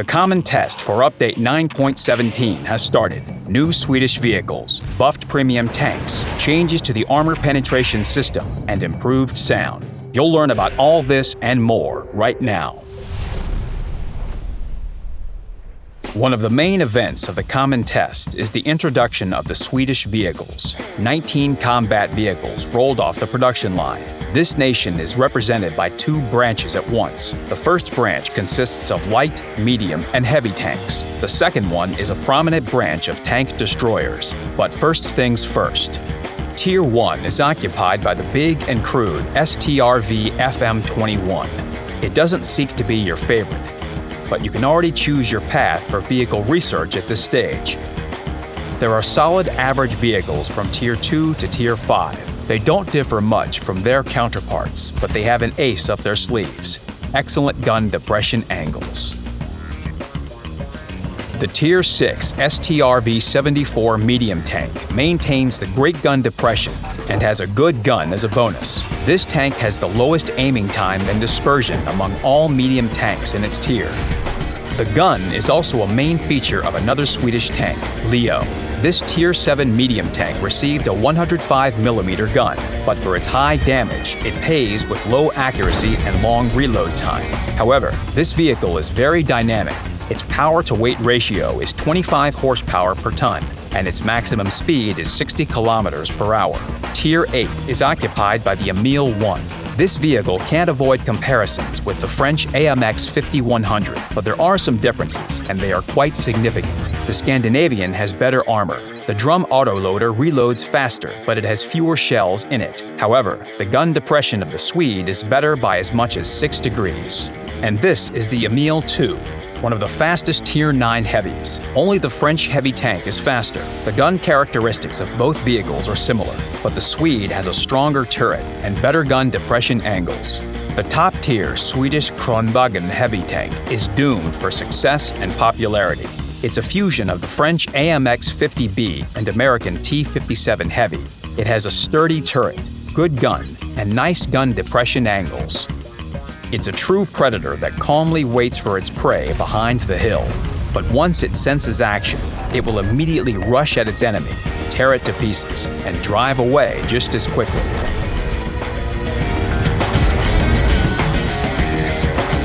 The common test for Update 9.17 has started. New Swedish vehicles, buffed premium tanks, changes to the armor penetration system, and improved sound. You'll learn about all this and more right now. One of the main events of the common test is the introduction of the Swedish vehicles. 19 combat vehicles rolled off the production line. This nation is represented by two branches at once. The first branch consists of light, medium, and heavy tanks. The second one is a prominent branch of tank destroyers. But first things first. Tier 1 is occupied by the big and crude STRV FM21. It doesn't seek to be your favorite, but you can already choose your path for vehicle research at this stage. There are solid average vehicles from Tier 2 to Tier 5. They don't differ much from their counterparts, but they have an ace up their sleeves excellent gun depression angles. The Tier 6 STRV-74 medium tank maintains the great gun depression and has a good gun as a bonus. This tank has the lowest aiming time and dispersion among all medium tanks in its tier. The gun is also a main feature of another Swedish tank, Leo. This Tier 7 medium tank received a 105mm gun, but for its high damage, it pays with low accuracy and long reload time. However, this vehicle is very dynamic. Its power-to-weight ratio is 25 horsepower per ton, and its maximum speed is 60 kilometers per hour. Tier 8 is occupied by the Emil 1, this vehicle can't avoid comparisons with the French AMX 5100, but there are some differences, and they are quite significant. The Scandinavian has better armor. The drum autoloader reloads faster, but it has fewer shells in it. However, the gun depression of the Swede is better by as much as 6 degrees. And this is the Emil 2, one of the fastest Tier 9 heavies. Only the French heavy tank is faster. The gun characteristics of both vehicles are similar, but the Swede has a stronger turret and better gun depression angles. The top-tier Swedish Kranvagn heavy tank is doomed for success and popularity. It's a fusion of the French AMX 50B and American T57 Heavy. It has a sturdy turret, good gun, and nice gun depression angles. It's a true predator that calmly waits for its prey behind the hill. But once it senses action, it will immediately rush at its enemy, tear it to pieces, and drive away just as quickly.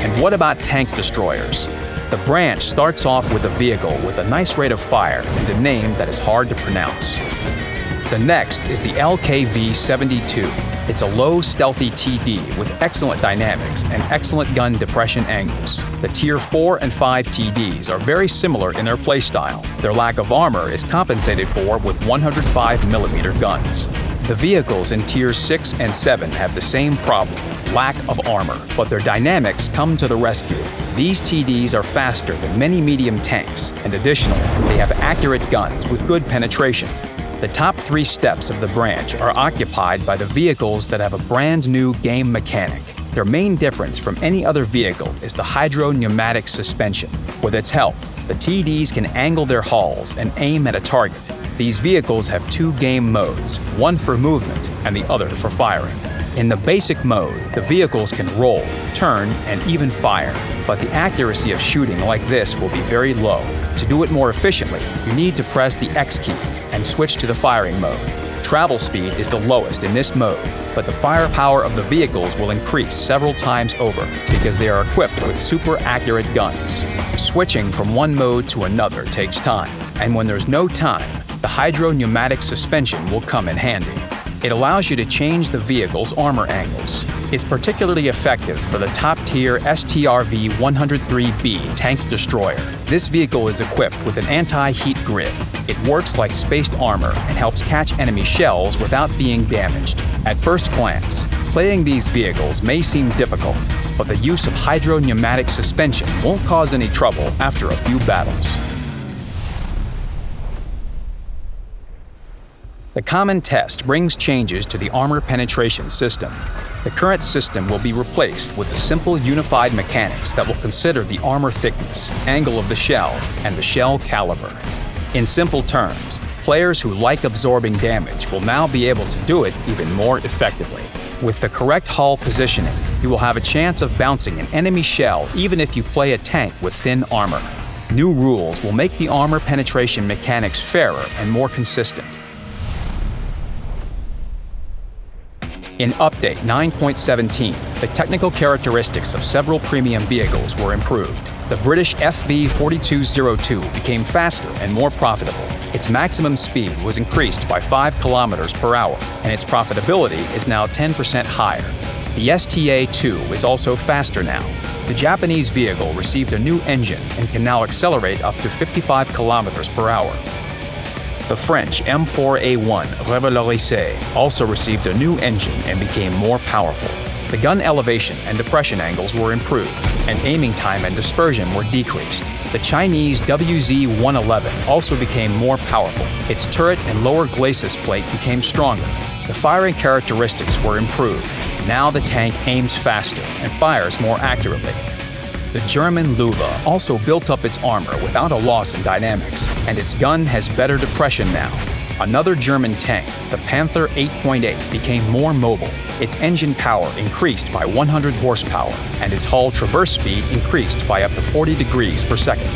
And what about tank destroyers? The branch starts off with a vehicle with a nice rate of fire and a name that is hard to pronounce. The next is the LKV-72, it's a low, stealthy TD with excellent dynamics and excellent gun depression angles. The Tier 4 and 5 TDs are very similar in their playstyle. Their lack of armor is compensated for with 105mm guns. The vehicles in Tiers 6 and 7 have the same problem, lack of armor, but their dynamics come to the rescue. These TDs are faster than many medium tanks, and additionally, they have accurate guns with good penetration. The top three steps of the branch are occupied by the vehicles that have a brand new game mechanic. Their main difference from any other vehicle is the hydro-pneumatic suspension. With its help, the TDs can angle their hulls and aim at a target. These vehicles have two game modes, one for movement and the other for firing. In the basic mode, the vehicles can roll, turn, and even fire, but the accuracy of shooting like this will be very low. To do it more efficiently, you need to press the X key and switch to the firing mode. Travel speed is the lowest in this mode, but the firepower of the vehicles will increase several times over because they are equipped with super accurate guns. Switching from one mode to another takes time, and when there's no time, the hydro-pneumatic suspension will come in handy. It allows you to change the vehicle's armor angles. It's particularly effective for the top-tier STRV-103B tank destroyer. This vehicle is equipped with an anti-heat grid. It works like spaced armor and helps catch enemy shells without being damaged. At first glance, playing these vehicles may seem difficult, but the use of hydro-pneumatic suspension won't cause any trouble after a few battles. The common test brings changes to the armor penetration system. The current system will be replaced with the simple unified mechanics that will consider the armor thickness, angle of the shell, and the shell caliber. In simple terms, players who like absorbing damage will now be able to do it even more effectively. With the correct hull positioning, You will have a chance of bouncing an enemy shell even if you play a tank with thin armor. New rules will make the armor penetration mechanics fairer and more consistent. In Update 9.17, the technical characteristics of several premium vehicles were improved. The British FV4202 became faster and more profitable. Its maximum speed was increased by 5 km per hour, and its profitability is now 10% higher. The STA-2 is also faster now. The Japanese vehicle received a new engine and can now accelerate up to 55 km per hour. The French M4A1 Revalorisé also received a new engine and became more powerful. The gun elevation and depression angles were improved, and aiming time and dispersion were decreased. The Chinese WZ-111 also became more powerful. Its turret and lower glacis plate became stronger. The firing characteristics were improved. Now the tank aims faster and fires more accurately. The German Löwe also built up its armor without a loss in dynamics, and its gun has better depression now. Another German tank, the Panther 8.8, became more mobile. Its engine power increased by 100 horsepower, and its hull traverse speed increased by up to 40 degrees per second.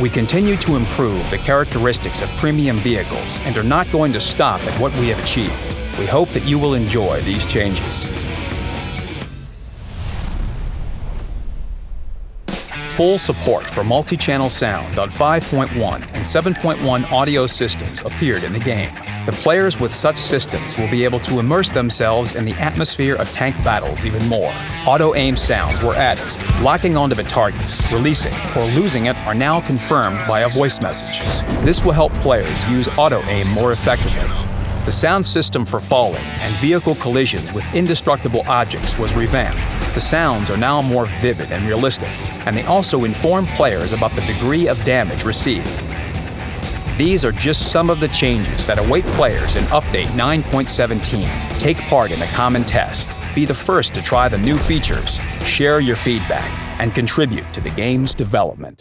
We continue to improve the characteristics of premium vehicles and are not going to stop at what we have achieved. We hope that you will enjoy these changes. Full support for multi-channel sound on 5.1 and 7.1 audio systems appeared in the game. The players with such systems will be able to immerse themselves in the atmosphere of tank battles even more. Auto-aim sounds were added. Locking onto the target, releasing, or losing it are now confirmed by a voice message. This will help players use auto-aim more effectively. The sound system for falling and vehicle collisions with indestructible objects was revamped. The sounds are now more vivid and realistic, and they also inform players about the degree of damage received. These are just some of the changes that await players in Update 9.17. Take part in a common test, be the first to try the new features, share your feedback, and contribute to the game's development.